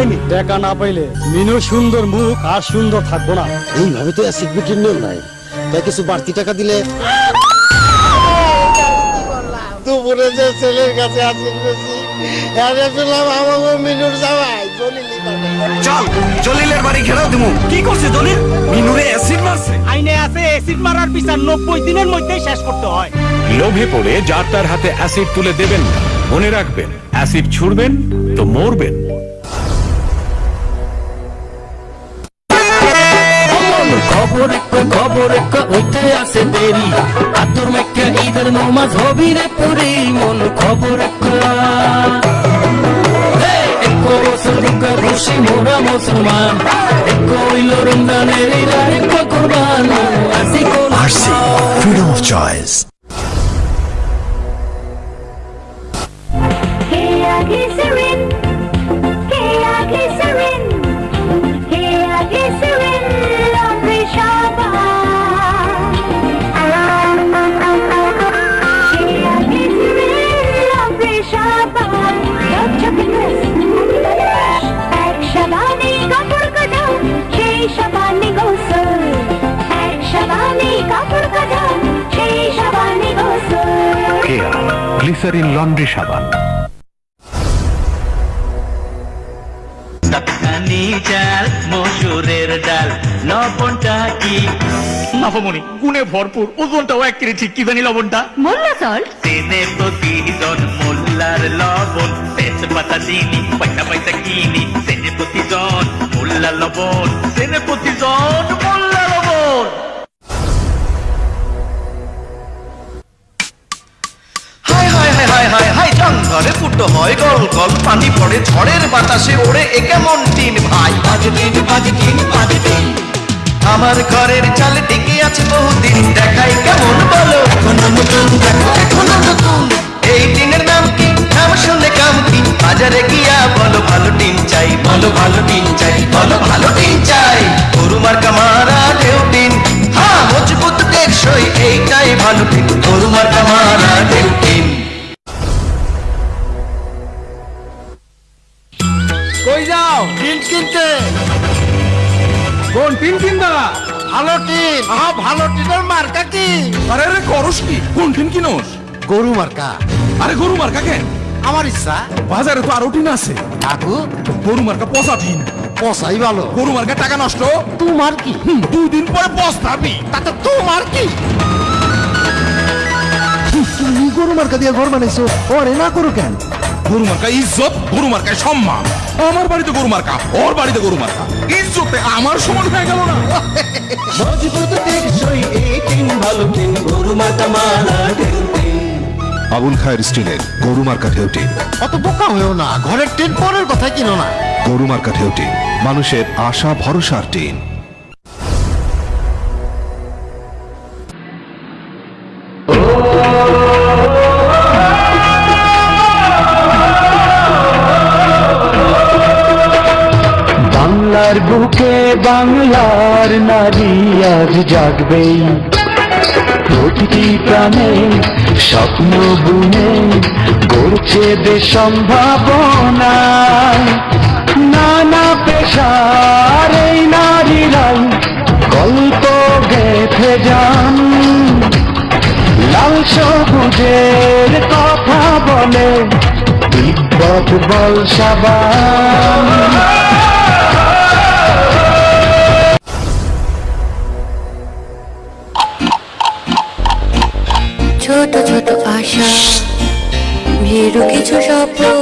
আইনি? টাকা না পাইলে মিনুর সুন্দর মুখ আর সুন্দর থাকব না। এইভাবে তো অ্যাসিড বিক্রির নিয়ম নাই। তাই কিছু বাড়তি টাকা দিলে দুপুরে যে ছেলের কাছে আসিল বেশি পেলাম আমাকে মিনুর জামাই চল জলিলের বাড়ি ঘেরাও দিমু। কি করছে জলিল? মিনুরে অ্যাসিড মারছে। আইনে আছে অ্যাসিড মারার বিচার নব্বই দিনের মধ্যেই শেষ করতে হয়। লোভে পড়ে যার তার হাতে অ্যাসিড তুলে দেবেন না মনে রাখবেন অ্যাসিড ছুড়বেন তো মরবেন। খবর একটা খবর একটা হইতে আছে দেরি। আতর মেকা ঈদের নমাজ হবি রে পুরি মন খবর ঢুকা খুশি মোরা মুসলমান। এক হইল রমজানের এক কোরবান। আসি কোন freedom of choice Kia Glycerin, সাবানে গোসল। এক সাবানে কাপড় কাটাও, সেই সাবানে গোসল। কেয়া গ্লিসারিন লন্ড্রি সাবান। সাতখানি চাল মসুরের ডাল লবণটা কি? নাফামণি গুণে ভরপুর ওজনটাও এক কেজি ঠিক কি জানি লবণটা? মোল্লা সল্ট দিনে প্রতিজন মোল্লার লবণ তেজপাতা দিনি পয়সা পয়সা কিনি দিনে প্রতিজন মোল্লা লবণ। দিনে প্রতিজন মোল্লা লবণ জঙ্গলে ফুটো হয় গল গল পানি পড়ে ঝড়ের বাতাসে ওড়ে এ কেমন টিন ভাই। বাজে টিন বাজে টিন বাজে টিন আমার ঘরের চাল টিকে আছে বহুদিন দেখাই কেমন বলো। এখনও নতুন দেখো এখনও নতুন। বলো ভালো টিন চাই বলো ভালো টিন চাই। গরু মার্কা মারা ঢেউ হ্যাঁ মজবুত টেকসই এইটাই ভালো টিন গরু মার্কা মারা ঢেউ কই যাও? টিন কিনতে। কোন টিন কিনবা ভালো টিন। আহা ভালো টিনের মার্কা কি? আরে রে করস কি? কোন টিন কিনোস? গরু মার্কা। আরে গরু মার্কা কেন? আমার ইচ্ছা। বাজারে তো আরও টিন আছে। কাকু? গরু মার্কা পচা টিন। পসাই ভালো। গরু মার্কা টাকা নষ্ট। তোমার কি? হুম, দুই দিন পরে পস্তাবি তাতে তোমার কি? তুমি গরু মার্কা দিয়ে ঘর বানাইছো ওরে না করো কেন? গরু মার্কা ইজ্জত গরু মার্কায় সম্মান। আমার বাড়িতে গরু মার্কা ওর বাড়িতে গরু মার্কা। ইজ্জতে আমার সমান হয়ে গেল না। মজবুত টেকসই এই টিন ভালো টিন গরু মাতা মারা টিন। আবুল খায়ের স্টিলের গরু মার্কা ঢেউটি অত বোকা হয়েও না ঘরের টিন পরের কথা কিনো না। গরু মার্কা ঢেউটি মানুষের আশা ভরসার টিন। বাংলার বুকে বাংলার নারী আজ জাগবেই। প্রতিটি প্রাণে স্বপ্ন বুনে গড়ছে দেশ সম্ভাবনা নানা পেশার এই নারীরাই গল্প গেথে যান। লাল সবুজের কথা বলে বল সাবান। কিছু স্বপ্ন